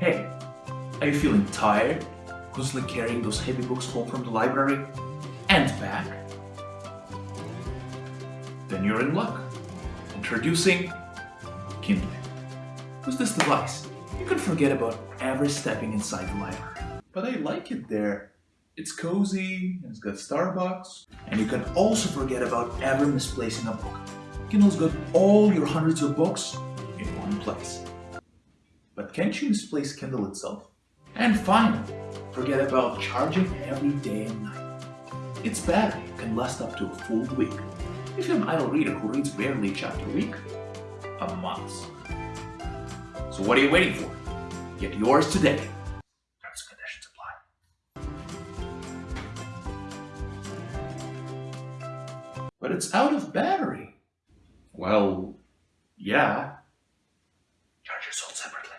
Hey, are you feeling tired? Constantly carrying those heavy books home from the library and back? Then you're in luck. Introducing Kindle. With this device, you can forget about ever stepping inside the library. But I like it there. It's cozy, and it's got Starbucks, and you can also forget about ever misplacing a book. Kindle's got all your hundreds of books in one place. But can't you misplace Kindle itself? And finally, forget about charging every day and night. Its battery can last up to a full week. If you're an idle reader who reads barely a chapter a week, a month. So what are you waiting for? Get yours today. Terms and conditions apply. But it's out of battery. Well, yeah sold separately.